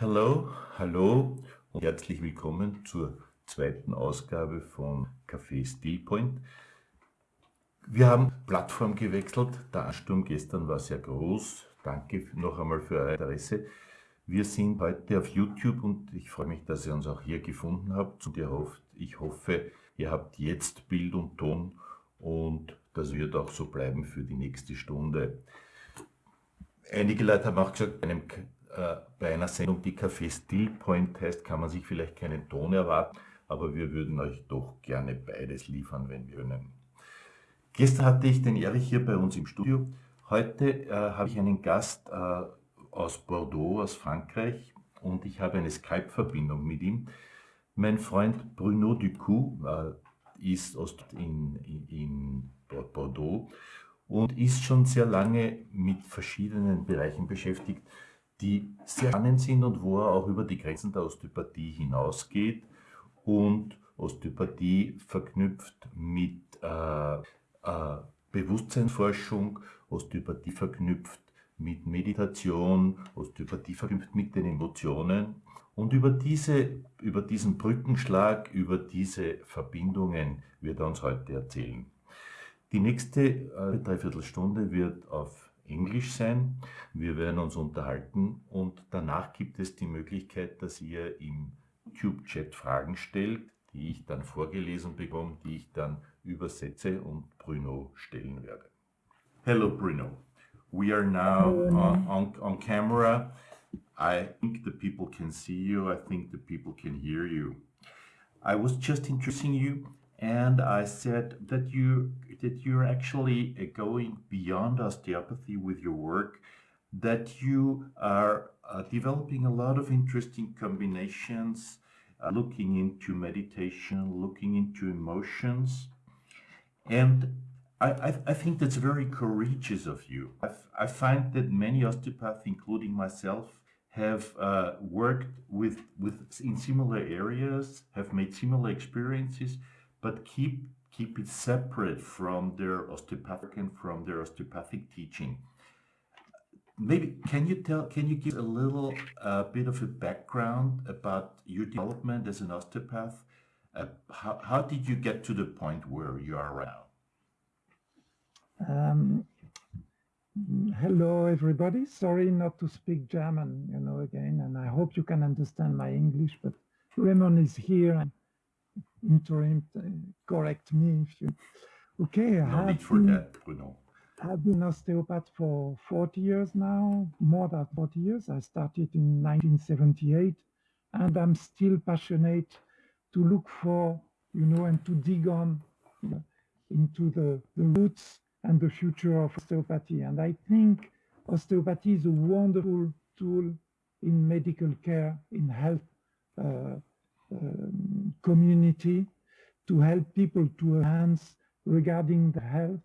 Hallo, hallo und herzlich willkommen zur zweiten Ausgabe von Café Stillpoint. Wir haben Plattform gewechselt. Der Ansturm gestern war sehr groß. Danke noch einmal für euer Interesse. Wir sind heute auf YouTube und ich freue mich, dass ihr uns auch hier gefunden habt. Und ich hoffe, ihr habt jetzt Bild und Ton und das wird auch so bleiben für die nächste Stunde. Einige Leute haben auch gesagt, einem, äh, bei einer Sendung, die Café Stillpoint heißt, kann man sich vielleicht keinen Ton erwarten, aber wir würden euch doch gerne beides liefern, wenn wir können. Gestern hatte ich den Erich hier bei uns im Studio. Heute äh, habe ich einen Gast äh, aus Bordeaux, aus Frankreich und ich habe eine Skype-Verbindung mit ihm. Mein Freund Bruno Ducou äh, ist aus, in, in Bordeaux und ist schon sehr lange mit verschiedenen Bereichen beschäftigt, die sehr spannend sind und wo er auch über die Grenzen der Osteopathie hinausgeht und Osteopathie verknüpft mit äh, äh, Bewusstseinsforschung, Osteopathie verknüpft mit Meditation, Osteopathie verknüpft mit den Emotionen. Und über, diese, über diesen Brückenschlag, über diese Verbindungen wird er uns heute erzählen. Die nächste äh, Dreiviertelstunde wird auf Englisch sein. Wir werden uns unterhalten und danach gibt es die Möglichkeit, dass ihr im YouTube-Chat Fragen stellt, die ich dann vorgelesen bekomme, die ich dann übersetze und Bruno stellen werde. Hello Bruno, we are now uh, on, on camera. I think the people can see you, I think the people can hear you. I was just introducing you and I said that you that you're actually uh, going beyond osteopathy with your work, that you are uh, developing a lot of interesting combinations, uh, looking into meditation, looking into emotions, and I, I, I think that's very courageous of you. I've, I find that many osteopaths, including myself, have uh, worked with, with in similar areas, have made similar experiences, but keep keep it separate from their osteopathic and from their osteopathic teaching. Maybe can you tell can you give a little uh, bit of a background about your development as an osteopath? Uh, how, how did you get to the point where you are now? Um, hello everybody sorry not to speak german you know again and i hope you can understand my english but Raymond is here and interim uh, correct me if you okay no I for been, that. I've been osteopath for 40 years now more than 40 years I started in 1978 and I'm still passionate to look for you know and to dig on into the, the roots and the future of osteopathy and I think osteopathy is a wonderful tool in medical care in health uh, um, community to help people to enhance regarding the health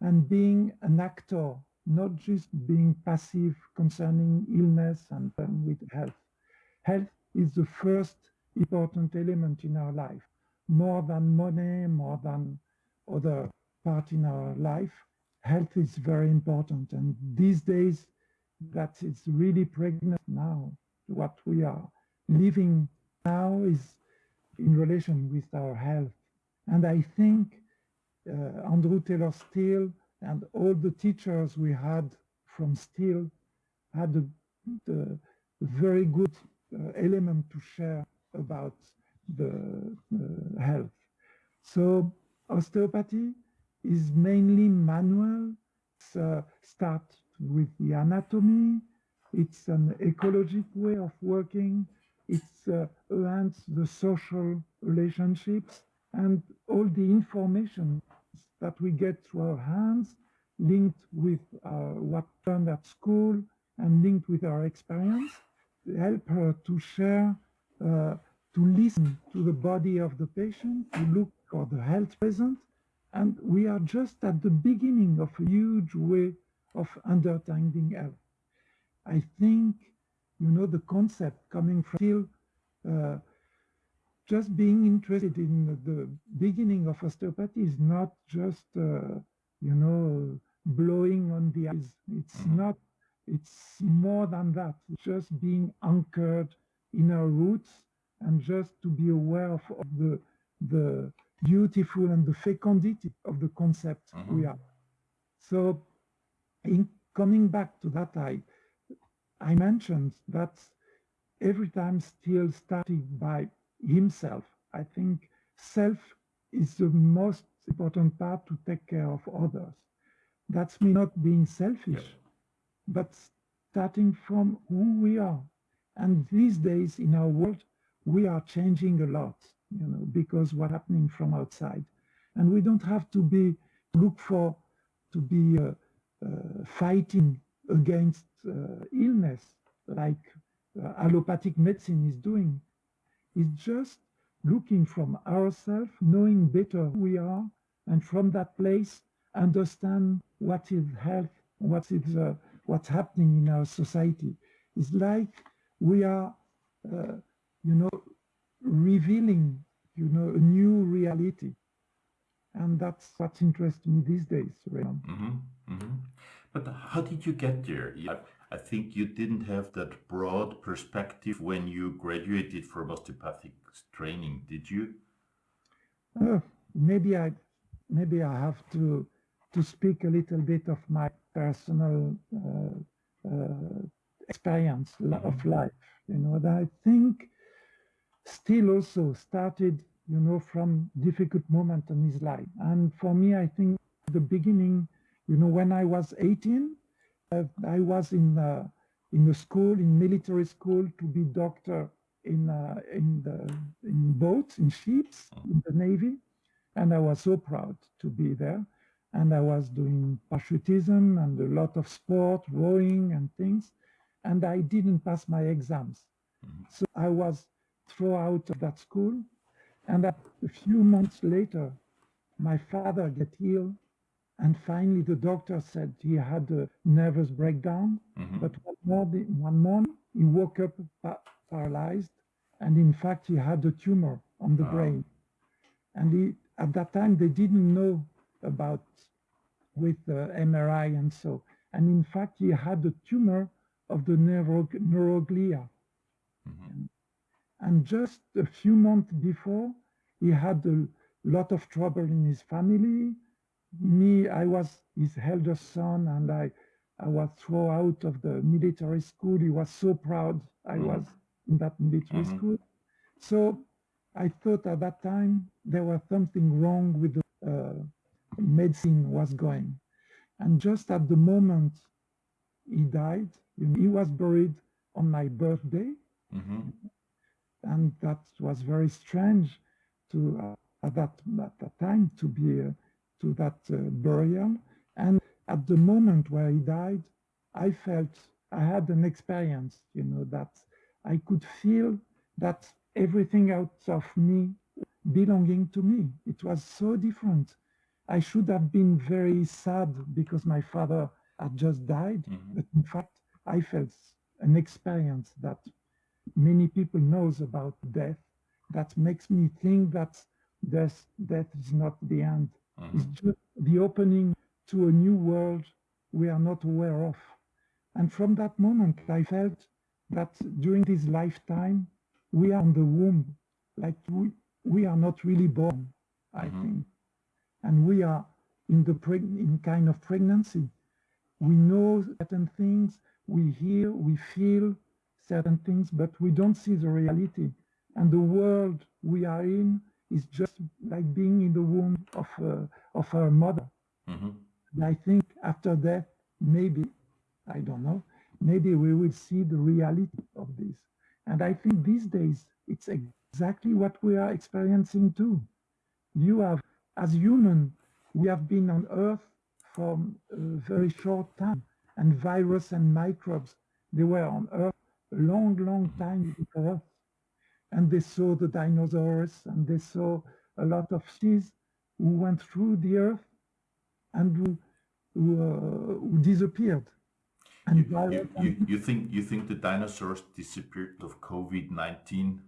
and being an actor, not just being passive concerning illness and um, with health. Health is the first important element in our life, more than money, more than other part in our life. Health is very important. And these days, that is really pregnant now, what we are living now is in relation with our health. And I think uh, Andrew Taylor Still and all the teachers we had from Still had a, very good uh, element to share about the uh, health. So osteopathy is mainly manual. It's, uh, start with the anatomy. It's an ecologic way of working it uh, the social relationships and all the information that we get through our hands linked with uh, what learned at school and linked with our experience help her to share uh, to listen to the body of the patient to look for the health present. And we are just at the beginning of a huge way of understanding health. I think you know, the concept coming from Still uh, just being interested in the beginning of osteopathy is not just, uh, you know, blowing on the eyes. It's mm -hmm. not, It's more than that. It's just being anchored in our roots and just to be aware of, of the the beautiful and the fecundity of the concept Mhm. we are. So in coming back to that, I I mentioned that every time still starting by himself. I think self is the most important part to take care of others. That's me not being selfish, but starting from who we are. And these days in our world, we are changing a lot, you know, because what happening from outside. And we don't have to be look for to be uh, uh, fighting against uh, illness like uh, allopathic medicine is doing. It's just looking from ourselves, knowing better who we are, and from that place understand what is health, what is uh, what's happening in our society. It's like we are, uh, you know, revealing, you know, a new reality. And that's what interests me these days, Raymond. hmm hmm But how did you get there? I, I think you didn't have that broad perspective when you graduated from osteopathic training, did you? Uh, maybe I, maybe I have to to speak a little bit of my personal uh, uh, experience of life. You know, that I think Still also started, you know, from difficult moment in his life. And for me, I think the beginning, you know, when I was 18, uh, I was in uh, in a school, in military school, to be doctor in uh, in the in boats, in ships, in the navy, and I was so proud to be there. And I was doing parachutism and a lot of sport, rowing and things, and I didn't pass my exams. So I was thrown out of that school, and a few months later, my father get ill, and finally the doctor said he had a nervous breakdown. Mhm. But one morning, one morning he woke up pa- paralyzed, and in fact he had a tumor on the Ah. brain. And he, at that time they didn't know about with uh, MRI and so. And in fact he had a tumor of the neuro- neuroglia. Mhm. And just a few months before, he had a lot of trouble in his family. Me, I was his eldest son, and I, I was thrown out of the military school. He was so proud I Mhm. was in that military Mhm. school. So I thought at that time there was something wrong with the uh, medicine was going. And just at the moment he died, he was buried on my birthday Mhm. and that was very strange to uh, at that at that time to be uh, to that uh, burial and at the moment where he died i felt i had an experience you know that i could feel that everything out of me belonging to me it was so different i should have been very sad because my father had just died Mhm. but in fact i felt an experience that many people knows about death that makes me think that death, death is not the end. It's Mhm. just the opening to a new world we are not aware of. And from that moment, I felt that during this lifetime, we are in the womb, like we, we are not really born, I Mhm. think. And we are in the in kind of pregnancy. We know certain things, we hear, we feel certain things, but we don't see the reality. And the world we are in is just like being in the womb of uh, of our mother. Mhm. And I think after that, maybe, I don't know, maybe we will see the reality of this. And I think these days, it's exactly what we are experiencing too. You have, as human, we have been on Earth for a very short time, and virus and microbes, they were on Earth a long, long time before. And they saw the dinosaurs, and they saw a lot of species who went through the Earth and who, who, uh, who disappeared. And You, you, you, you think you think the dinosaurs disappeared of COVID nineteen?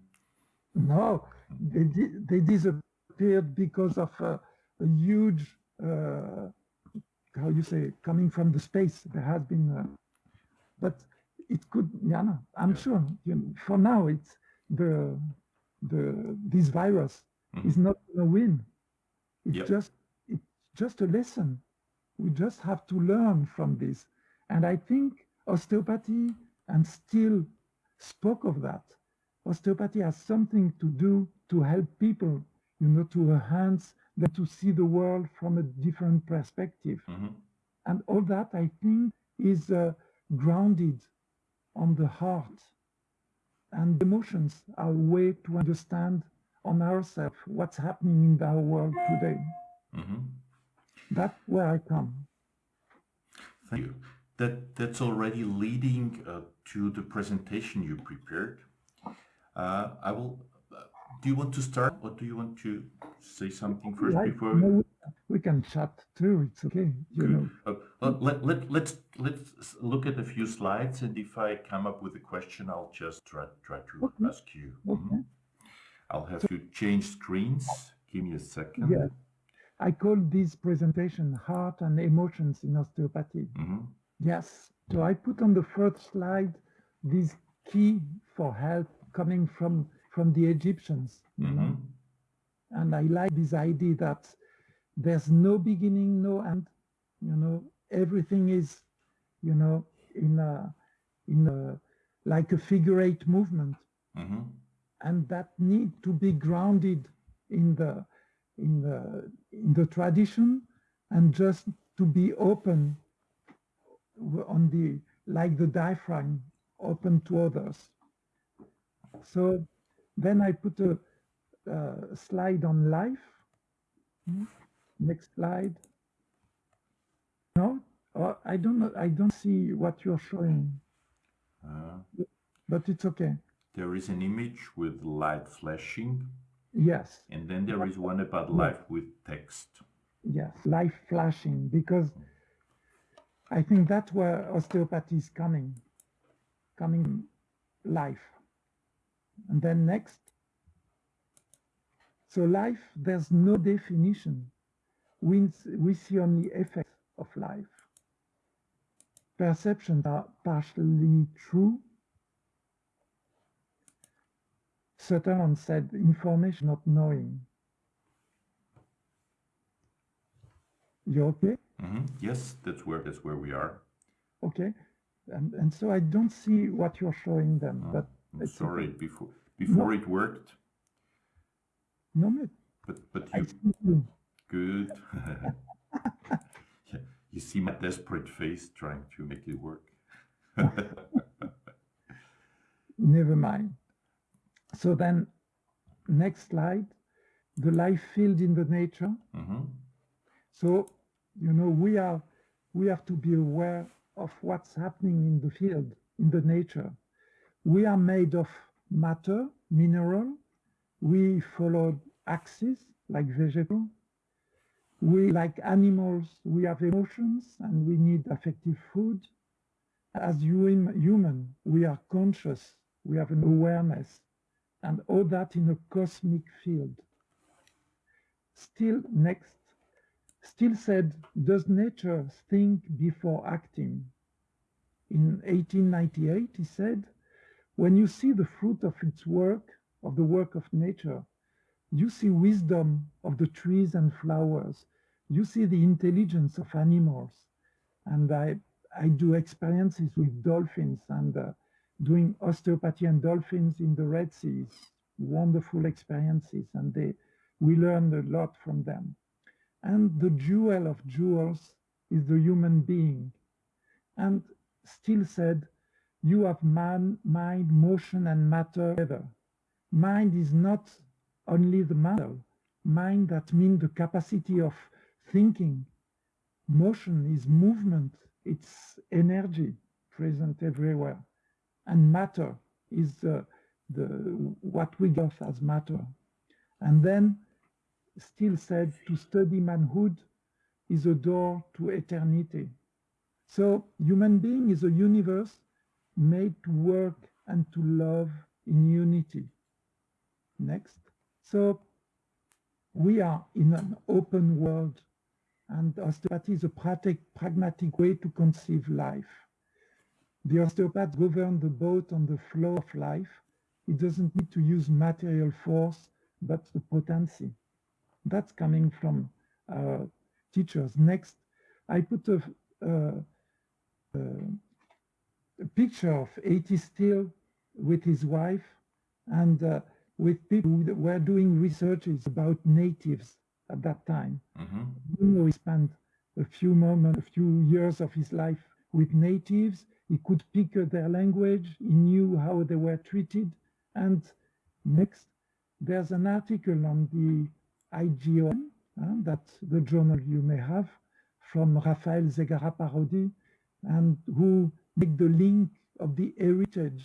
No, they di- they disappeared because of a, a huge, uh, how you say, coming from the space. There has been, uh, but it could, yeah, no, I'm Yeah. sure, you know, for now, it's the, the, this virus Mhm. is not gonna win. It's Yep. just, it's just a lesson. We just have to learn from this. And I think osteopathy and Still spoke of that. Osteopathy has something to do to help people, you know, to enhance them to see the world from a different perspective. Mhm. And all that, I think, is uh, grounded on the heart. And emotions are a way to understand on ourselves what's happening in our world today. Mhm. That's where I come. Thank you. That that's already leading uh, to the presentation you prepared. Uh, I will. Uh, do you want to start, or do you want to say something first before? we- we can chat too. It's okay. You Good. know, Uh, well, let, let, let's let's look at a few slides, and if I come up with a question, I'll just try try to Okay. ask you. Okay. Mhm. I'll have to change screens. Give me a second. yeah. I call this presentation heart and emotions in osteopathy. Mhm. Yes. So I put on the first slide this key for help coming from from the Egyptians. You know? Mhm. And I like this idea that there's no beginning, no end. You know, everything is, you know, in a in a like a figure eight movement. Mhm. and that need to be grounded in the in the in the tradition and just to be open on the like the diaphragm open to others so then i put a, slide on life Hmm. Next slide no oh, i don't know i don't see what you're showing Uh, but it's okay there is an image with light flashing, yes and then there is one about life with text. Yes, life flashing, because I think that's where osteopathy is coming, coming life. And then next. So life, there's no definition. We, we see only effects of life. Perceptions are partially true. Sutherland said information not knowing. You okay? Mhm. Yes, that's where that's where we are. Okay. And, and so I don't see what you're showing them, Oh, but I'm it's sorry, okay. before before it worked, no, but but but you. Good. Yeah, you see my desperate face trying to make it work. Never mind. So then, next slide, the life field in the nature. Mhm. So, you know, we are we have to be aware of what's happening in the field, in the nature. We are made of matter, mineral. We follow axis like vegetable. We, like animals, we have emotions and we need affective food. As hum- human, we are conscious, we have an awareness, and all that in a cosmic field. Still, next, Still said, Does nature think before acting? In 1898, he said, When you see the fruit of its work, of the work of nature, you see wisdom of the trees and flowers, you see the intelligence of animals. And I, I do experiences with dolphins and uh, doing osteopathy and dolphins in the Red Seas. Wonderful experiences, and they, we learned a lot from them. And the jewel of jewels is the human being. And Still said, you have man, mind, motion, and matter together. Mind is not only the matter. Mind that means the capacity of thinking. Motion is movement. It's energy present everywhere. And matter is uh, the what we got as matter. And then Still said to study manhood is a door to eternity. So human being is a universe made to work and to love in unity. Next. So we are in an open world and osteopathy is a pragmatic, way to conceive life. the osteopath governs the boat on the flow of life. He doesn't need to use material force, but the potency. That's coming from uh, teachers. Next, I put a, a picture of A.T. Still with his wife and uh, with people who were doing researches about natives at that time. Mhm. He spent a few moments, a few years of his life with natives. He could pick their language. He knew how they were treated. And next, there's an article on the IJOM, uh, that the journal you may have, from Rafael Zegarra-Parodi, and who make the link of the heritage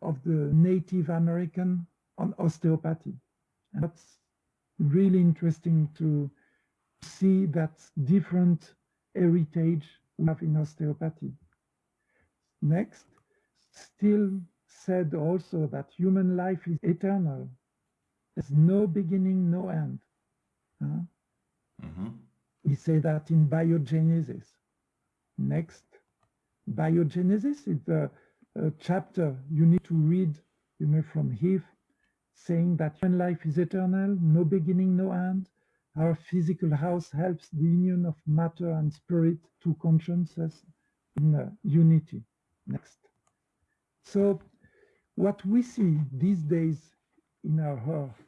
of the Native American on osteopathy. And that's really interesting to see that different heritage we have in osteopathy. Next, Still said also that human life is eternal. There's no beginning, no end. Huh? Mhm. He said that in biogenesis. Next, biogenesis is the a chapter you need to read, you know, from Heath, saying that human life is eternal, no beginning, no end. Our physical house helps the union of matter and spirit to consciousness in uh, unity. Next. So, what we see these days in our earth,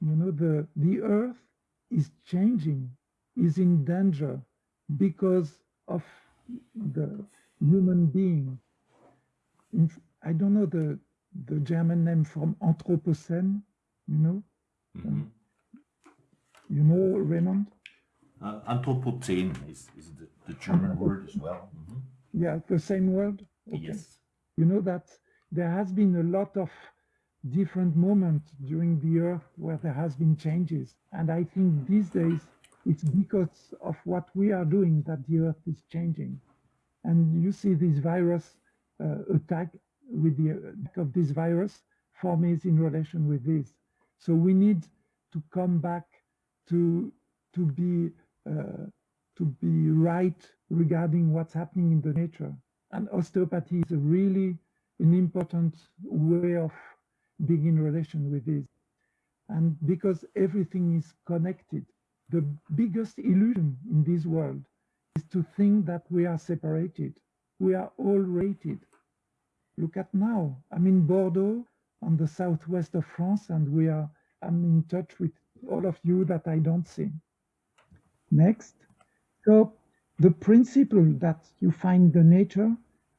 you know, the, the earth is changing, is in danger because of the human being. In, I don't know the, the German name from Anthropocene, you know, Mhm. you know, Raymond? Uh, Anthropozän is, is the, the German word as well. Mhm. Yeah, the same word. Okay. Yes. You know that there has been a lot of different moments during the earth where there has been changes. And I think these days it's because of what we are doing that the earth is changing. And you see this virus uh, attack with the of this virus for me is in relation with this. So we need to come back to to be uh, to be right regarding what's happening in the nature. And osteopathy is a really an important way of being in relation with this. And because everything is connected, the biggest illusion in this world is to think that we are separated. We are all rated. Look at now. I'm in Bordeaux on the southwest of France, and we are I'm in touch with all of you that I don't see. Next. So the principle that you find the nature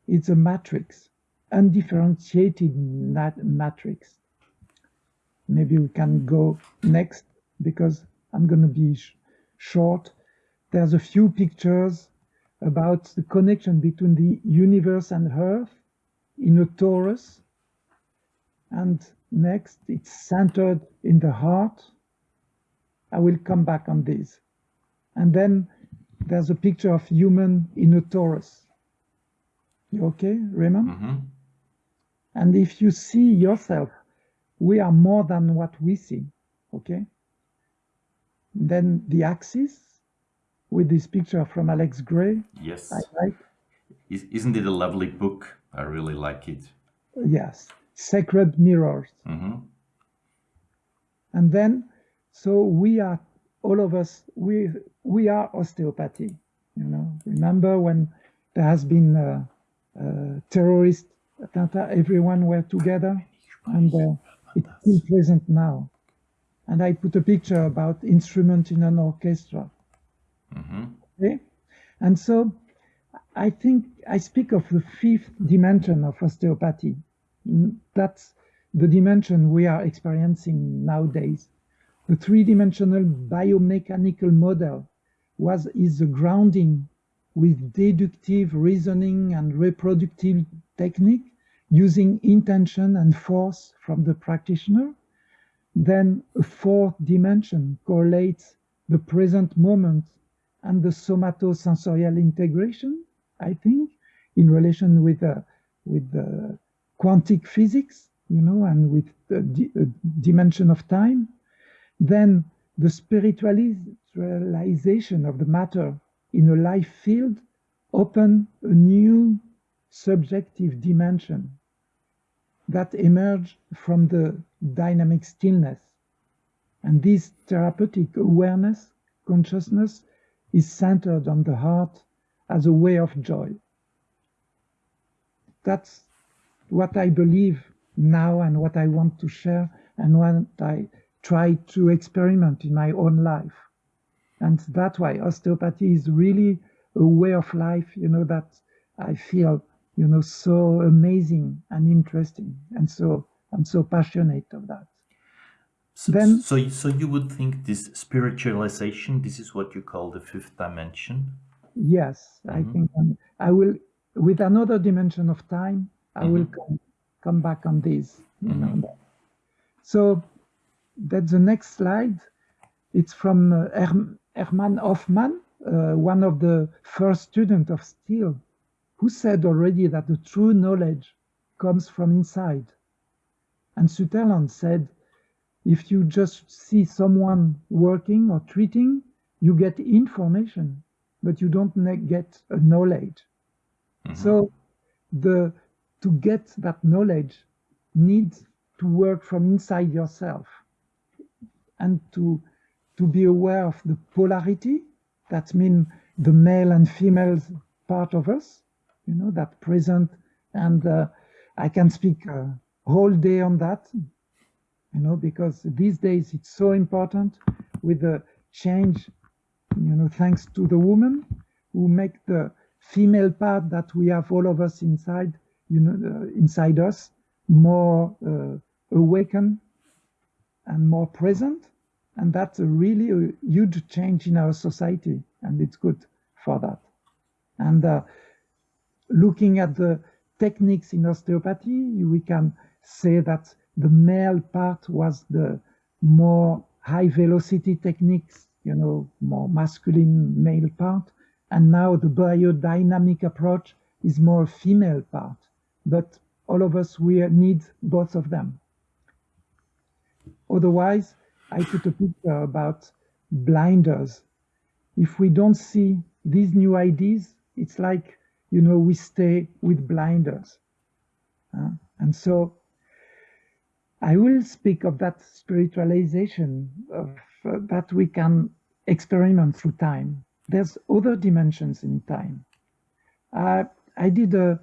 is a matrix, undifferentiated matrix. Maybe we can go next because I'm going to be sh- short. There's a few pictures about the connection between the universe and Earth in a torus. And next, it's centered in the heart. I will come back on this. And then there's a picture of human in a torus. You okay, Raymond? Mhm. And if you see yourself, we are more than what we see. Okay? Then the axis with this picture from Alex Grey. Yes. I like, isn't it a lovely book? I really like it. yes, sacred mirrors. Mhm. And then, so we are, all of us, we, we are osteopathy. You know, remember when there has been a, a terrorist attack, everyone were together and uh, it's still present now. And I put a picture about instrument in an orchestra. Mhm. Okay? And so I think I speak of the fifth dimension of osteopathy. That's the dimension we are experiencing nowadays. The three-dimensional biomechanical model was is the grounding with deductive reasoning and reproductive technique using intention and force from the practitioner. Then a fourth dimension correlates the present moment and the somatosensorial integration, I think, in relation with uh, with uh, quantic physics, you know, and with the uh, dimension of time. Then the spiritualization of the matter in a life field open a new subjective dimension that emerge from the dynamic stillness. And this therapeutic awareness, consciousness, is centered on the heart as a way of joy. That's what I believe now and what I want to share and what I try to experiment in my own life. And that's why osteopathy is really a way of life, you know, that I feel, you know, so amazing and interesting. And so I'm so passionate of that. So, then, so, so you would think this spiritualization, this is what you call the fifth dimension? Yes, mm -hmm. I mm-hmm. think um, I will, with another dimension of time, I mm -hmm. will mm-hmm. come, come back on this. You know. So that's the next slide. It's from uh, Hermann Hofmann, uh, one of the first students of Still, who said already that the true knowledge comes from inside. And Sutherland said, if you just see someone working or treating, you get information, but you don't get a knowledge. Mm -hmm. So the to get that knowledge needs to work from inside yourself and to to be aware of the polarity that means the male and female part of us you know that present and uh, i can speak a whole day on that you know because these days it's so important with the change you know thanks to the woman who make the female part that we have all of us inside you know uh, inside us more uh, awakened and more present and that's a really a huge change in our society, and it's good for that. And uh, looking at the techniques in osteopathy, we can say that the male part was the more high velocity techniques, you know, more masculine male part. And now the biodynamic approach is more female part. But all of us, we need both of them. Otherwise, I put a picture about blinders. If we don't see these new ideas, it's like, you know, we stay with blinders. Uh, and so I will speak of that spiritualization of, uh, that we can experiment through time. There's other dimensions in time. Uh, I did a,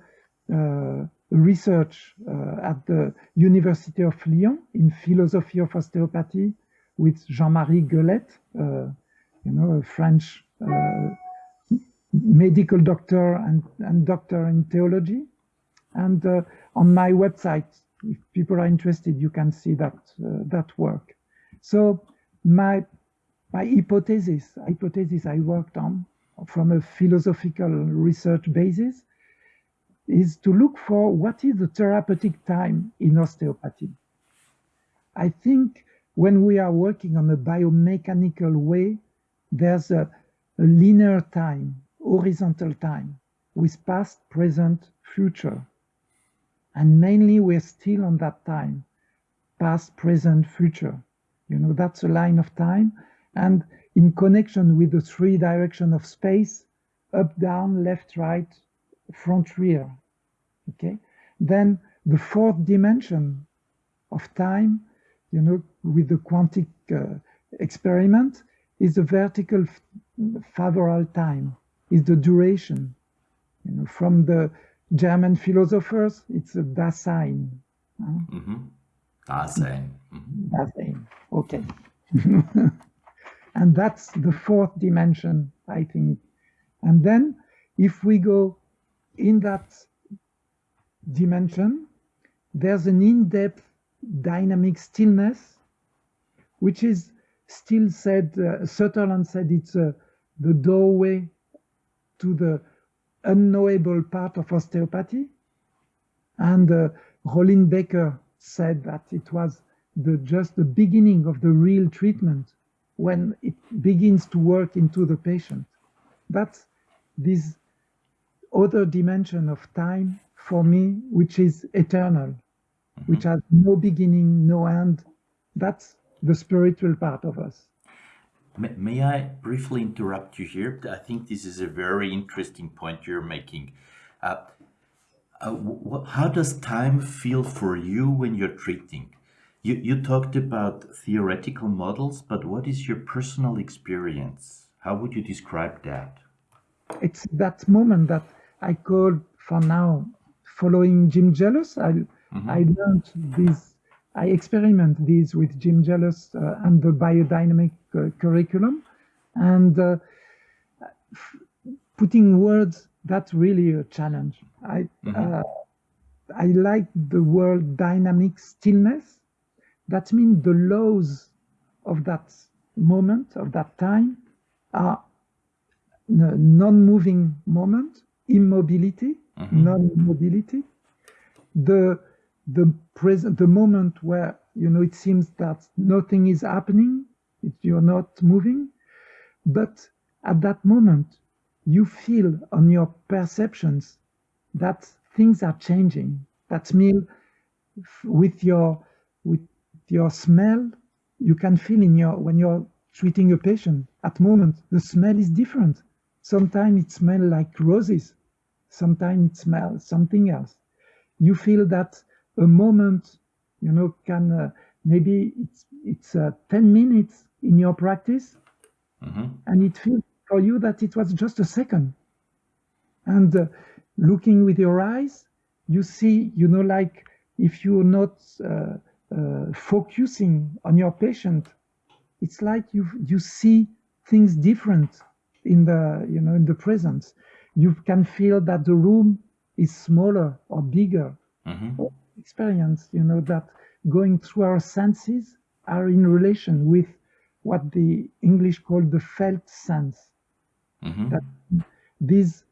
uh, research uh, at the University of Lyon in philosophy of osteopathy with Jean-Marie Gueullette, uh, you know, a French uh, medical doctor and, and doctor in theology. And uh, on my website, if people are interested, you can see that that work. So my my hypothesis, hypothesis I worked on from a philosophical research basis is to look for what is the therapeutic time in osteopathy. I think when we are working on a biomechanical way, there's a, a linear time, horizontal time, with past, present, future. And mainly we're still on that time, past, present, future. You know, that's a line of time. And in connection with the three direction of space, up, down, left, right, front, rear. Okay. Then the fourth dimension of time you know, with the quantic uh, experiment is the vertical favorable time, is the duration. You know, from the German philosophers, it's a Dasein. Huh? Mm -hmm. Dasein. Mm -hmm. Dasein. Okay. and that's the fourth dimension, I think. And then if we go in that dimension, there's an in-depth dynamic stillness, which is still said, uh, Sutherland said it's uh, the doorway to the unknowable part of osteopathy. And uh, Becker said that it was the, just the beginning of the real treatment when it begins to work into the patient. That's this other dimension of time for me, which is eternal mm-hmm. which has no beginning, no end. That's the spiritual part of us. May, I briefly interrupt you here? I think this is a very interesting point you're making. Uh, uh, how does time feel for you when you're treating? You, you talked about theoretical models, but what is your personal experience? How would you describe that? It's that moment that I call for now following Jim Jealous. I, mm-hmm. I learned this, I experiment this with Jim Jealous uh, and the biodynamic uh, curriculum. And uh, f- putting words, that's really a challenge. I, mm-hmm. Uh, I like the word dynamic stillness that means the laws of that moment, of that time, are non-moving moment, immobility, mm-hmm. non-mobility. The the present, the moment where you know it seems that nothing is happening, it, you're not moving, but at that moment you feel on your perceptions that things are changing. That means with your your smell, you can feel in your when you're treating a patient at moment the smell is different. Sometimes it smells like roses, sometimes it smells something else. You feel that a moment, you know, can uh, maybe it's it's uh, ten minutes in your practice, mm-hmm. and it feels for you that it was just a second. And uh, looking with your eyes, you see, you know, like if you're not uh, focusing on your patient, it's like you you see things different in the you know in the presence. You can feel that the room is smaller or bigger. Mm-hmm. Experience, you know, that going through our senses are in relation with what the English call the felt sense. Mm-hmm. That this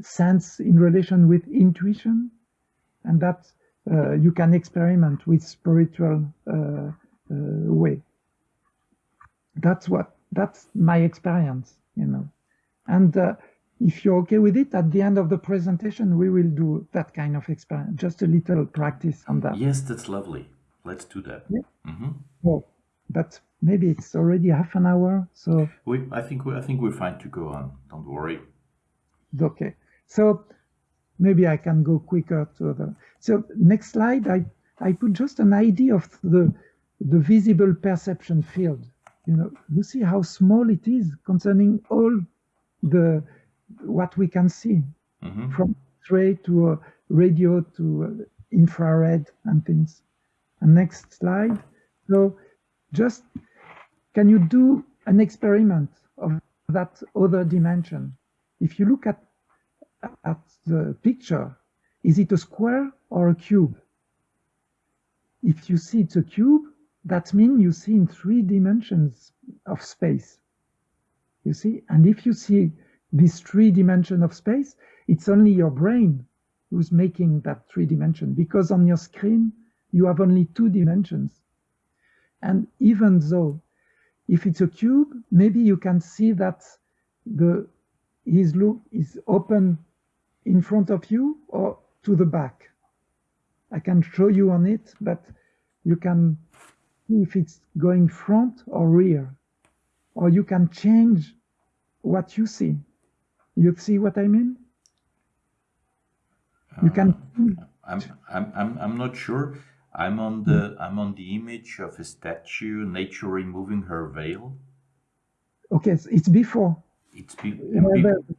sense in relation with intuition, and that you can experiment with spiritual uh, uh, way. That's what that's my experience, you know. And uh, if you're okay with it, at the end of the presentation, we will do that kind of experiment, just a little practice on that. Yes, that's lovely. Let's do that. Yeah. Mm-hmm. Well, but maybe it's already half an hour, so we. I think we. I think we're fine to go on. Don't worry. Okay. So maybe I can go quicker to the. So next slide, I I put just an idea of the the visible perception field. You know, you see how small it is concerning all the what we can see mm-hmm. from X-ray to uh, radio to uh, infrared and things. And next slide. So just can you do an experiment of that other dimension? If you look at at the picture, is it a square or a cube? If you see it's a cube, that means you see in three dimensions of space. You see, and if you see this three dimension of space, it's only your brain who's making that three dimension because on your screen you have only two dimensions. And even though if it's a cube, maybe you can see that the his look is open in front of you or to the back. I can show you on it, but you can see if it's going front or rear. Or you can change what you see. You see what I mean? You can. Uh, I'm, I'm, I'm, I'm not sure. I'm on the I'm on the image of a statue, nature removing her veil. Okay, it's before. It's be, be,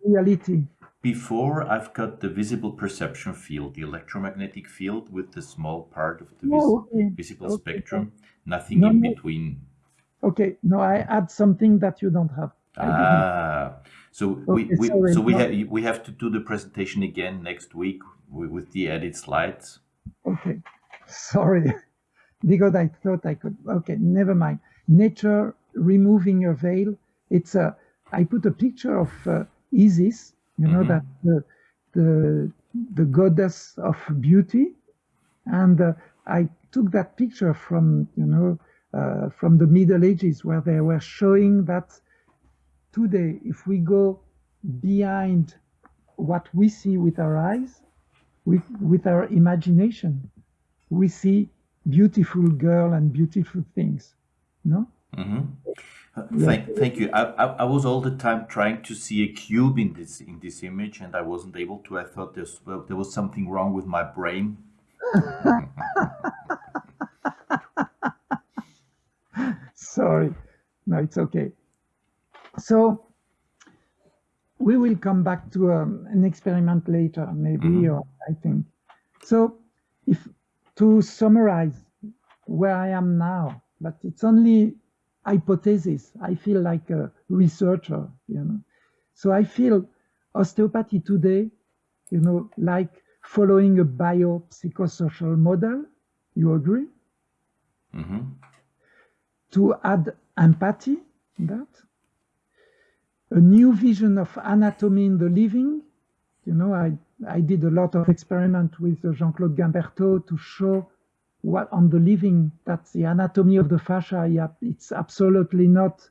reality. Before I've got the visible perception field, the electromagnetic field with the small part of the vis oh, okay. visible okay. spectrum, nothing no, in no. between. Okay, no, I add something that you don't have. Ah, so okay, we, we sorry, so we no. have we have to do the presentation again next week with, the added slides. Okay, sorry, because I thought I could. Okay, never mind. Nature removing a veil. It's a. I put a picture of uh, Isis you know mm-hmm. that the, the the goddess of beauty and uh, i took that picture from you know uh, from the middle ages where they were showing that today if we go behind what we see with our eyes with with our imagination we see beautiful girl and beautiful things no mm-hmm. Thank, thank you. I, I, I, was all the time trying to see a cube in this in this image, and I wasn't able to. I thought there's, well, there was something wrong with my brain. Sorry, no, it's okay. So we will come back to um, an experiment later, maybe, mm -hmm. or I think. So, if to summarize where I am now, but it's only hypothesis. I feel like a researcher, you know. So I feel osteopathy today, you know, like following a biopsychosocial model. You agree? Mm -hmm. To add empathy, that a new vision of anatomy in the living. You know, I I did a lot of experiment with Jean-Claude Guimberteau to show what on the living that's the anatomy of the fascia yeah, it's absolutely not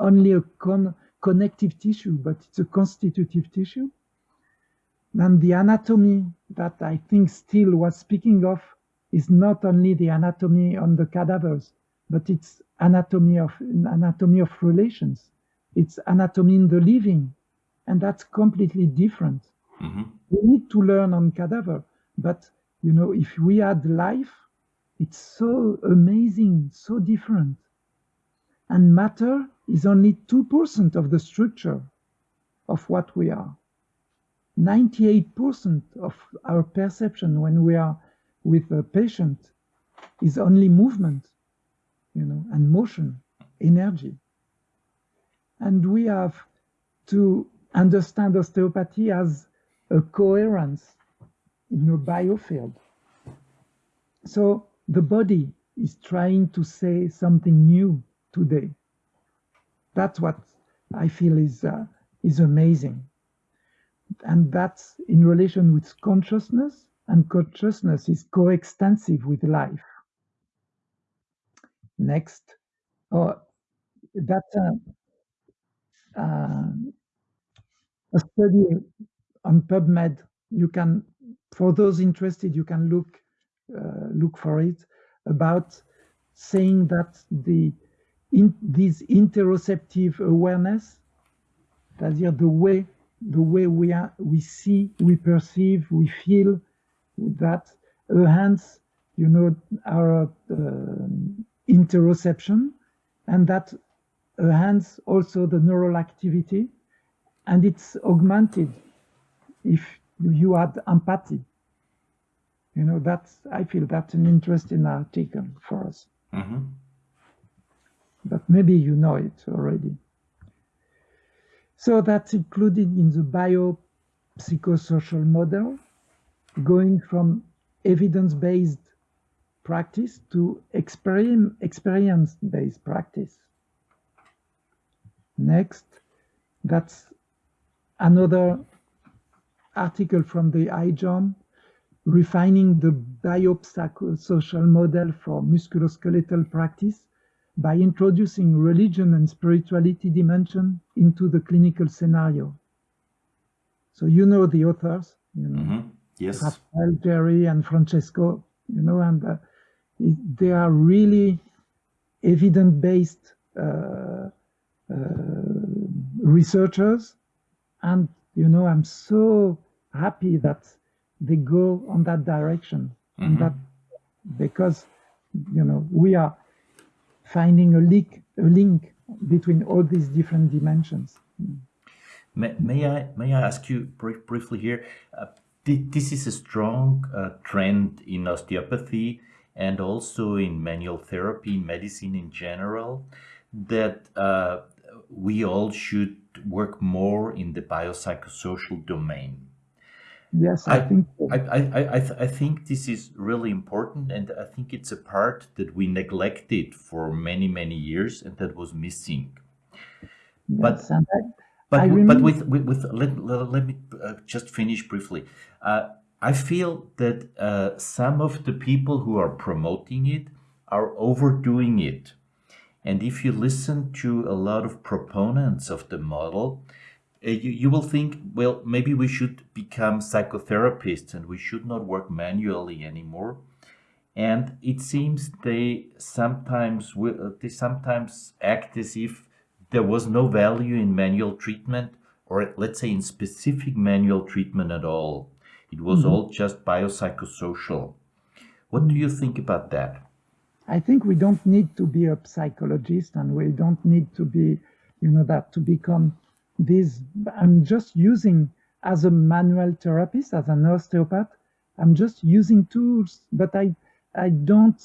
only a con connective tissue but it's a constitutive tissue. And the anatomy that i think Still was speaking of is not only the anatomy on the cadavers but it's anatomy of anatomy of relations. It's anatomy in the living and that's completely different. Mm -hmm. we need to learn on cadaver but you know if we add life it's so amazing, so different. And matter is only 2% of the structure of what we are. 98% of our perception when we are with a patient is only movement, you know, and motion, energy. And we have to understand osteopathy as a coherence in a biofield. So the body is trying to say something new today. That's what I feel is uh, is amazing, and that's in relation with consciousness, and consciousness is coextensive with life. Next, oh, that's a, uh, a study on PubMed. You can, for those interested, you can look look for it about saying that the in this interoceptive awareness, that's the way the way we are we see, we perceive, we feel that enhance, you know, our uh, interoception, and that enhance also the neural activity, and it's augmented if you add empathy you know that's i feel that's an interesting article for us. Mm-hmm. but maybe you know it already. So that's included in the biopsychosocial model going from evidence-based practice to experience-based practice. Next that's another article from the IJOM refining the biopsychosocial model for musculoskeletal practice by introducing religion and spirituality dimension into the clinical scenario. So you know the authors, you know, mm -hmm. yes, Rafael, Jerry, and Francesco, you know, and uh, they are really evidence-based uh, uh, researchers, and you know, I'm so happy that they go on that direction mm-hmm. and that because you know we are finding a link a link between all these different dimensions. May, may i may i ask you briefly here? Uh, this is a strong uh, trend in osteopathy and also in manual therapy medicine in general that uh, we all should work more in the biopsychosocial domain Yes, I, I think so. I, I, I, I think this is really important, and I think it's a part that we neglected for many, many years, and that was missing. Yes, but I, but, but with, with, with let, let, let me uh, just finish briefly. Uh, I feel that uh, some of the people who are promoting it are overdoing it. And if you listen to a lot of proponents of the model, you, you will think, well, maybe we should become psychotherapists and we should not work manually anymore. And it seems they sometimes will, uh, they sometimes act as if there was no value in manual treatment, or let's say in specific manual treatment at all. It was Mhm. all just biopsychosocial. What do you think about that? I think we don't need to be a psychologist and we don't need to be, you know, that to become this. I'm just using as a manual therapist, as an osteopath, I'm just using tools, but I, I don't,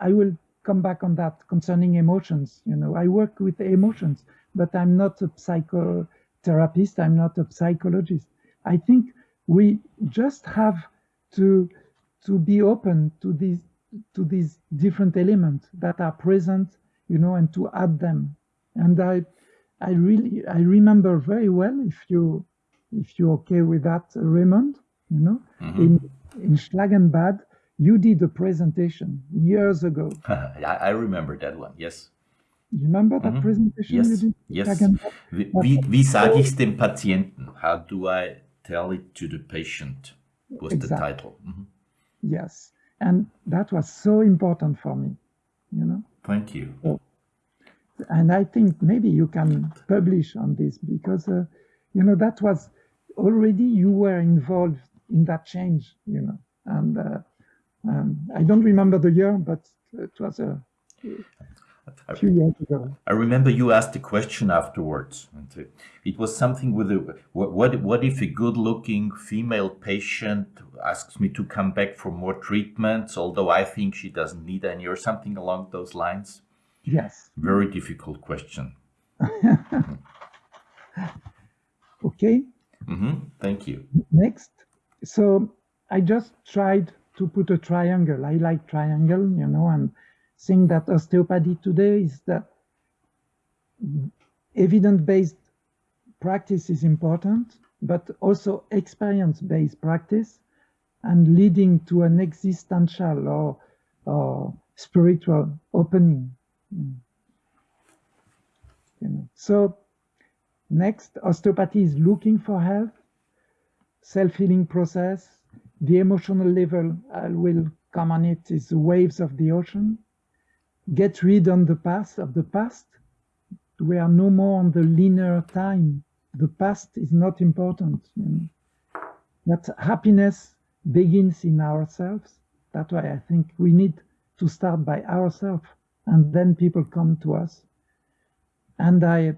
I will come back on that concerning emotions. You know, I work with emotions, but I'm not a psychotherapist, I'm not a psychologist. I think we just have to to be open to these to these different elements that are present, you know, and to add them. And I, I really, I remember very well, if you, if you're okay with that, Raymond, you know, Mhm. in in Schlangenbad, you did a presentation years ago. I, I remember that one, yes. You remember that Mhm. presentation you Yes, did? yes. Wie, wie, wie sage ich dem Patienten? How do I tell it to the patient? Was the Exactly. title. Mhm. Yes, and that was so important for me, you know. Thank you. And I think maybe you can publish on this because uh, you know that was already you were involved in that change, you know, and uh, um, I don't remember the year, but it was a few years ago. I remember you asked a question afterwards. and It was something with a, what, what, what if a good looking female patient asks me to come back for more treatments, although I think she doesn't need any, or something along those lines? Yes. Very difficult question. Okay. hmm Thank you. Next. So I just tried to put a triangle. I like triangle, you know, and saying that osteopathy today is that evidence-based practice is important, but also experience-based practice and leading to an existential or, or spiritual opening. You know. So next, osteopathy is looking for health, self-healing process. The emotional level I will come on it is the waves of the ocean. Get rid on the past of the past. We are no more on the linear time. The past is not important. You know. That happiness begins in ourselves. That's why I think we need to start by ourselves, and then people come to us. And I,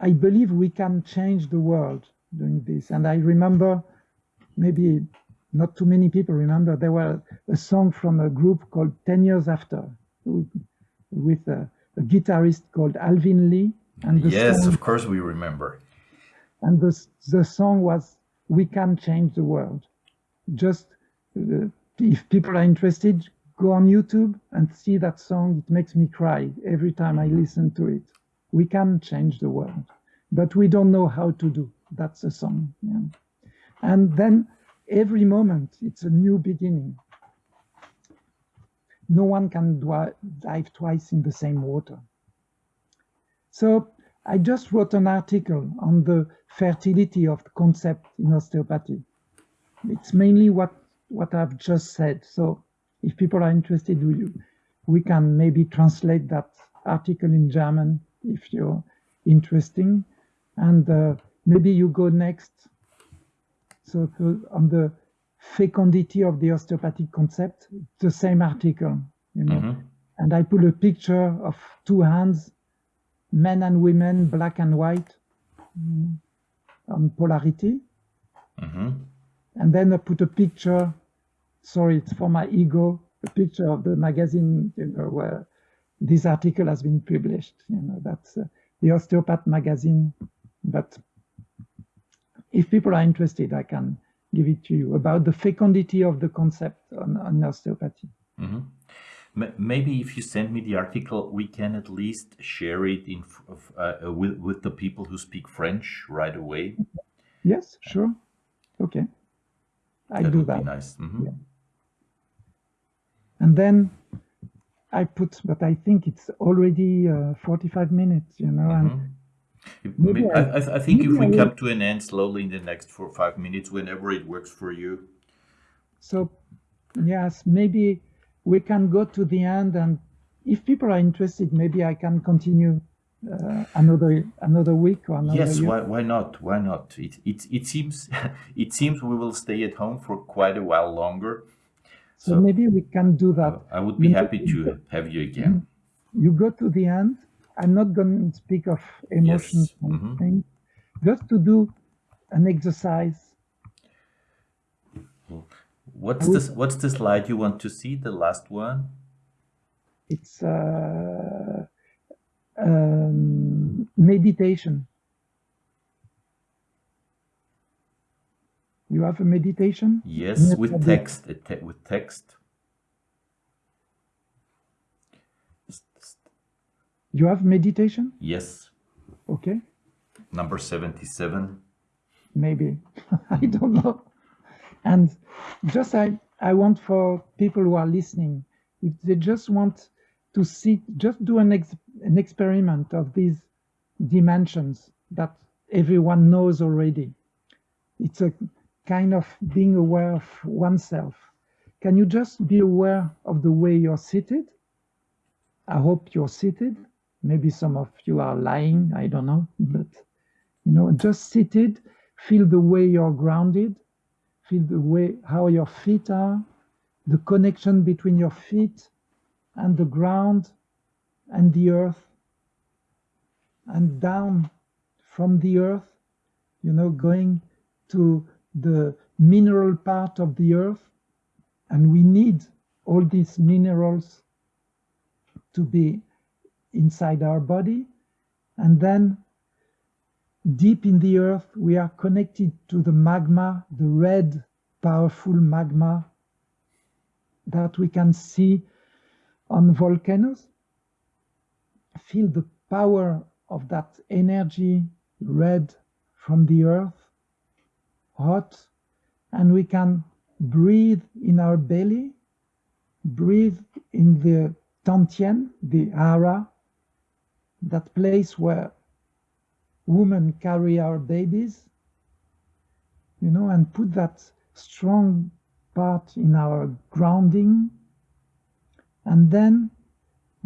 I believe we can change the world doing this. And I remember, maybe not too many people remember, there was a song from a group called 10 Years After with a, a guitarist called Alvin Lee. And Yes, song, of course we remember. and the, the song was We Can Change the World. Just uh, if people are interested, go on YouTube and see that song. It makes me cry every time I listen to it. We can change the world, but we don't know how to do. That's a song. Yeah. And then every moment, it's a new beginning. No one can dive twice in the same water. So I just wrote an article on the fertility of the concept in osteopathy. It's mainly what, what I've just said. So if people are interested, we, we can maybe translate that article in German if you're interesting. And uh, maybe you go next. So on the fecundity of the osteopathic concept, the same article, you know. Mhm. And I put a picture of two hands, men and women, black and white, mm, on polarity. Mhm. And then I put a picture, sorry, it's for my ego, a picture of the magazine, you know, where this article has been published. You know, that's uh, the Osteopath magazine. But if people are interested, I can give it to you about the fecundity of the concept on, on osteopathy. Mhm. Maybe if you send me the article, we can at least share it in uh, with with the people who speak French right away. Yes, sure. Okay. I that do would that. be nice. Mhm. Yeah. And then I put, but I think it's already uh, 45 minutes, you know, and Mhm. If- Maybe I- I, I, think if we come to an end slowly in the next four or five minutes, whenever it works for you. so yes, maybe we can go to the end and if people are interested, maybe I can continue uh, another another week or another Yes, year? why, why not? Why not? It, it, it seems it seems we will stay at home for quite a while longer. So, So maybe we can do that. I would You be know, happy to have you again. You go to the end. I'm not going to speak of emotions Yes, and mhm. things. Just to do an exercise. What's this? What's the slide you want to see? The last one? It's uh, um, meditation. You have a meditation? Yes, with text. te- with text. You have meditation? Yes, Okay, number seventy-seven. maybe. I don't know. And just I, I want for people who are listening, if they just want to see, just do an, ex, an experiment of these dimensions that everyone knows already. It's a kind of being aware of oneself. Can you just be aware of the way you're seated? I hope you're seated. Maybe some of you are lying, I don't know, but you know, just seated, feel the way you're grounded, feel the way how your feet are, the connection between your feet and the ground and the earth, and down from the earth, you know, going to the mineral part of the earth. And we need all these minerals to be inside our body. And then deep in the earth, we are connected to the magma, the red, powerful magma that we can see on volcanoes. Feel the power of that energy, red from the earth, hot, and we can breathe in our belly, breathe in the Dantian, the Hara, that place where women carry our babies, you know, and put that strong part in our grounding. And then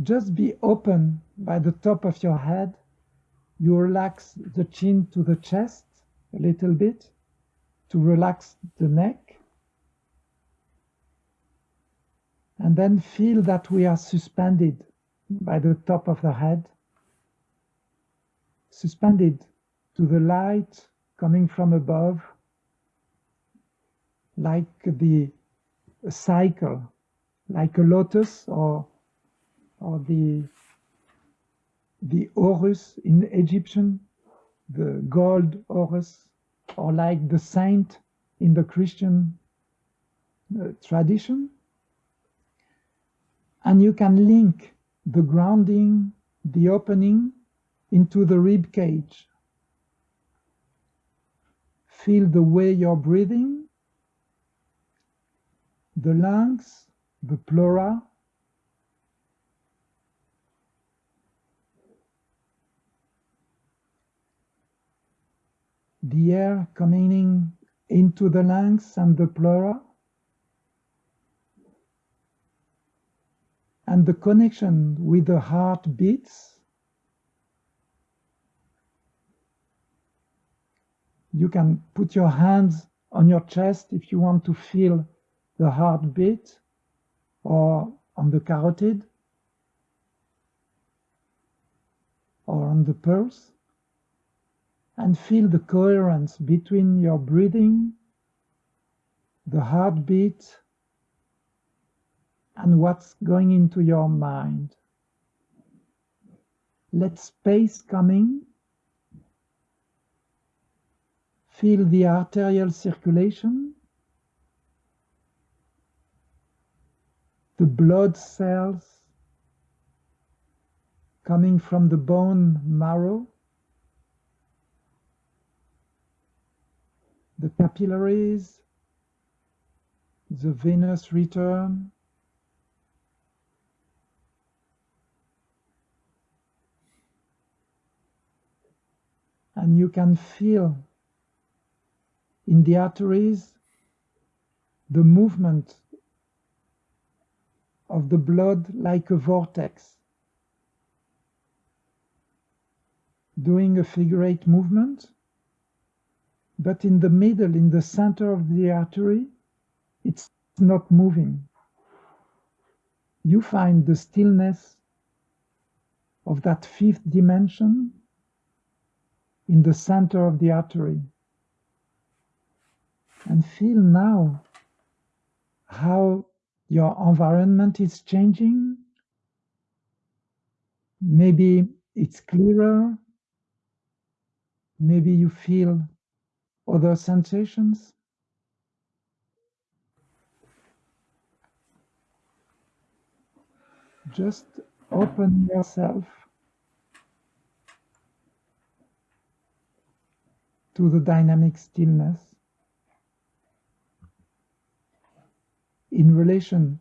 just be open by the top of your head. You relax the chin to the chest a little bit to relax the neck. And then feel that we are suspended by the top of the head. Suspended to the light coming from above, like the cycle, like a lotus or or the the Horus in Egyptian, the gold Horus, or like the saint in the Christian uh, tradition. And you can link the grounding, the opening into the rib cage. Feel the way you're breathing, the lungs, the pleura. The air coming in into the lungs and the pleura. And the connection with the heart beats. You can put your hands on your chest if you want to feel the heartbeat or on the carotid or on the pulse and feel the coherence between your breathing, the heartbeat, and what's going into your mind. Let space coming Feel the arterial circulation, the blood cells coming from the bone marrow, the capillaries, the venous return, and you can feel in the arteries the movement of the blood like a vortex. doing a figure eight movement, but in the middle, in the center of the artery, it's not moving. You find the stillness of that fifth dimension in the center of the artery. And feel now how your environment is changing. Maybe it's clearer. Maybe you feel other sensations. Just open yourself to the dynamic stillness in relation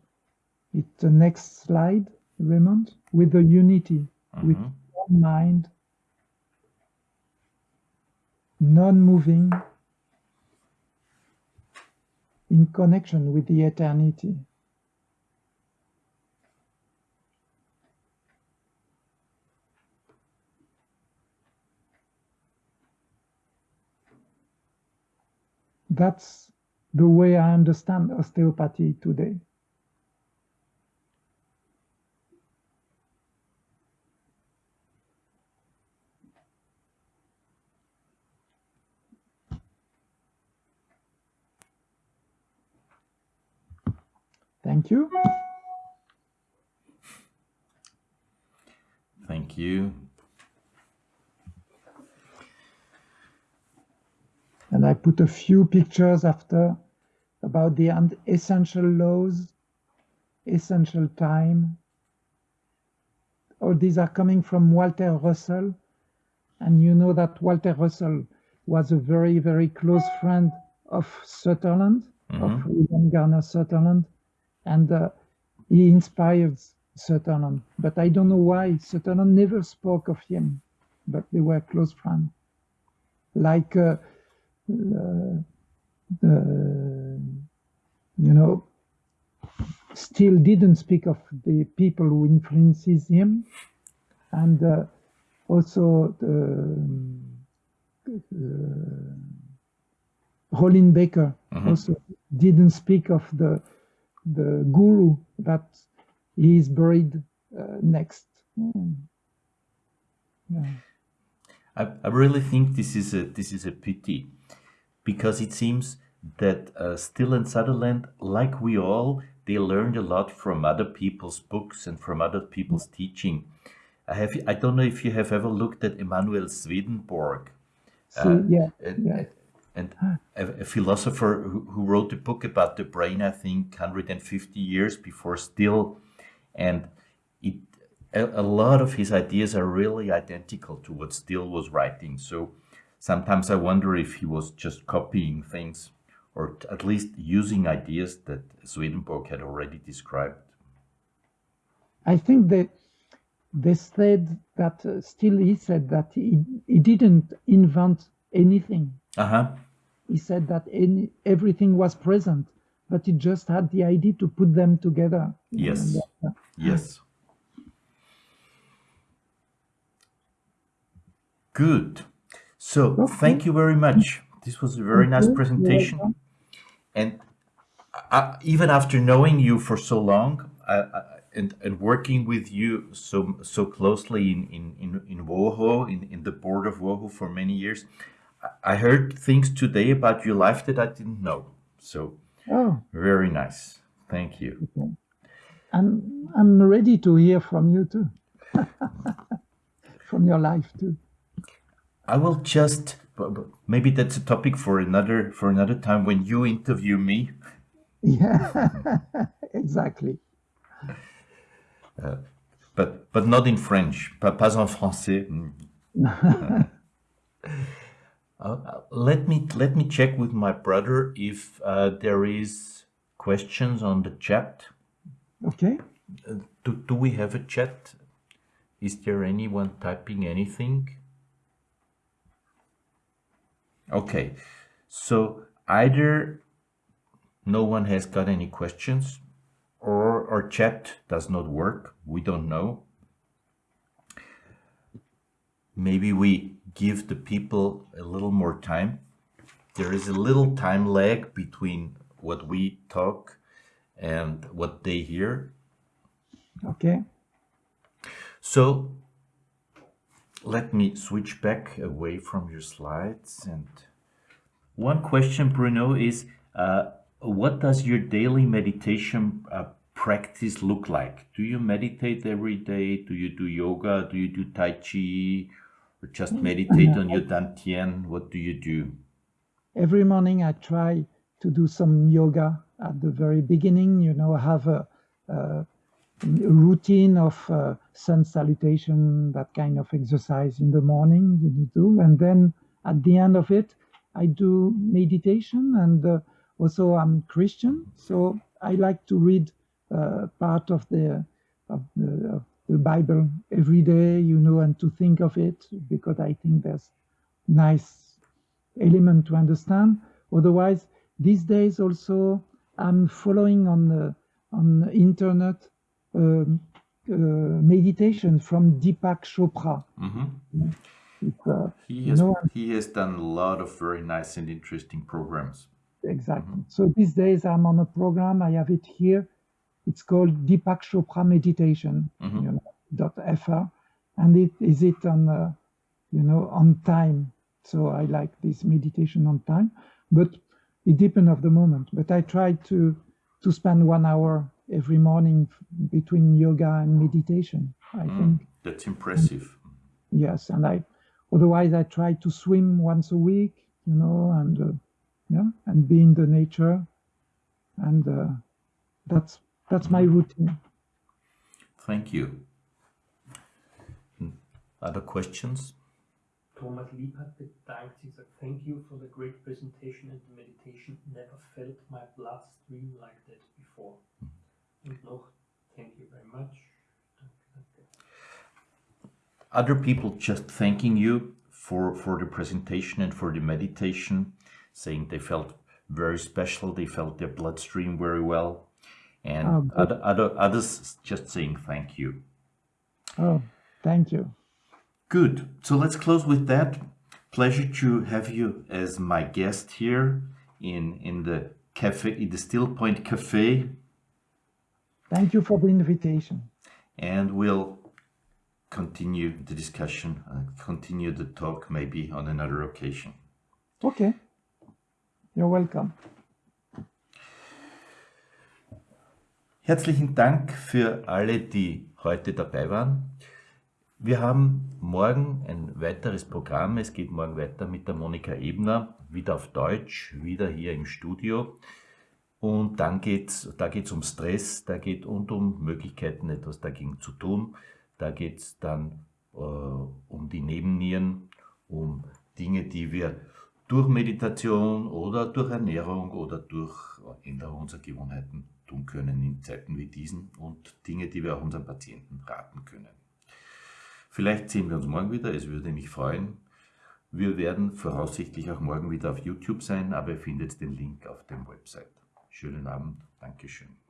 with the next slide, Raymond, with the unity, with Mhm. one mind, non-moving, in connection with the eternity. That's the way I understand osteopathy today. Thank you. Thank you. And I put a few pictures after about the essential laws, essential time. All these are coming from Walter Russell. And you know that Walter Russell was a very, very close friend of Sutherland, of mm-hmm. William Garner Sutherland. And uh, he inspired Sutherland. But I don't know why Sutherland never spoke of him, but they were close friends. Like uh, uh, the, you know, Still didn't speak of the people who influences him, and uh, also the, uh, Becker also didn't speak of the the guru that he is buried uh, next. Mm. Yeah. I, I really think this is a this is a pity because it seems that uh, Still and Sutherland, like we all, they learned a lot from other people's books and from other people's teaching. I have I don't know if you have ever looked at Emanuel Swedenborg, So, yeah, yeah. And a, a philosopher who, who wrote a book about the brain, I think, 150 years before Still, and it a, a lot of his ideas are really identical to what Still was writing. So sometimes I wonder if he was just copying things or at least using ideas that Swedenborg had already described. I think that they said that uh, Still he said that he, he didn't invent anything. Uh huh. He said that any, everything was present, but he just had the idea to put them together. Yes. that- uh, Yes. Good. So Okay. thank you very much. This was a very nice Okay, you're presentation. And I, even after knowing you for so long I, I, and, and working with you so so closely in, in, in, in WOHO, in, in the board of WOHO for many years, I- heard things today about your life that I didn't know. So Oh, very nice. Thank you. okay. I'm I'm ready to hear from you too, from your life too. I will just maybe that's a topic for another for another time when you interview me. Yeah, exactly. Uh, but but not in French, pas, pas en français. Mm. Uh, let me let me check with my brother if uh, there is questions on the chat. Okay. Uh, do do we have a chat? Is there anyone typing anything? Okay, so either no one has got any questions, or our chat does not work. We don't know. maybe we give the people a little more time. There is a little time lag between what we talk and what they hear. Okay. So let me switch back away from your slides. And one question, Bruno, is uh, what does your daily meditation uh, practice look like? Do you meditate every day? Do you do yoga? Do you do Tai Chi? Or just meditate on your Dantian? What do you do? Every morning I try to do some yoga at the very beginning. You know, I have a, a routine of uh, sun salutation, that kind of exercise in the morning you do. And then at the end of it, I do meditation and uh, also I'm Christian. So I like to read uh, part of the, of the, of the Bible every day, you know, and to think of it because I think there's nice element to understand. Otherwise, these days also I'm following on the on the internet um, uh, meditation from Deepak Chopra. Mhm. It's, uh, He you has know, he has done a lot of very nice and interesting programs. exactly. So these days I'm on a program. I have it here. It's called Deepak Chopra Meditation. Mhm. You know, dot fr, and it is it on uh, you know on time. So I like this meditation on time, but it depends of the moment. But I try to to spend one hour every morning between yoga and meditation. I Mm, think that's impressive. yes, and I otherwise I try to swim once a week, you know, and uh, yeah, and be in the nature, and uh, that's that's my routine. Thank you. Mm, Other questions? Thomas Liebhardt bedankt sich, sagt, thank you for the great presentation and the meditation. Never felt my blood stream like that before. Und noch, thank you very much. Danke, danke. Other people just thanking you for, for the presentation and for the meditation, saying they felt very special, they felt their bloodstream very well, and Oh, other, other, others just saying thank you. Oh, thank you. Good. So let's close with that. Pleasure to have you as my guest here in in the cafe, in the Still Point Cafe, Thank you for the invitation. and we'll continue the discussion, uh, continue the talk maybe on another occasion. Okay. You're welcome. Herzlichen Dank für alle, die heute dabei waren. Wir haben morgen ein weiteres Programm. Es geht morgen weiter mit der Monika Ebner, wieder auf Deutsch, wieder hier im Studio. Und dann geht's, da geht es um Stress, da geht und um Möglichkeiten, etwas dagegen zu tun. Da geht es dann äh, um die Nebennieren, um Dinge, die wir durch Meditation oder durch Ernährung oder durch Änderung unserer Gewohnheiten tun können in Zeiten wie diesen und Dinge, die wir auch unseren Patienten raten können. Vielleicht sehen wir uns morgen wieder, es würde mich freuen. Wir werden voraussichtlich auch morgen wieder auf YouTube sein, aber ihr findet den Link auf dem Website. Schönen Abend, Dankeschön.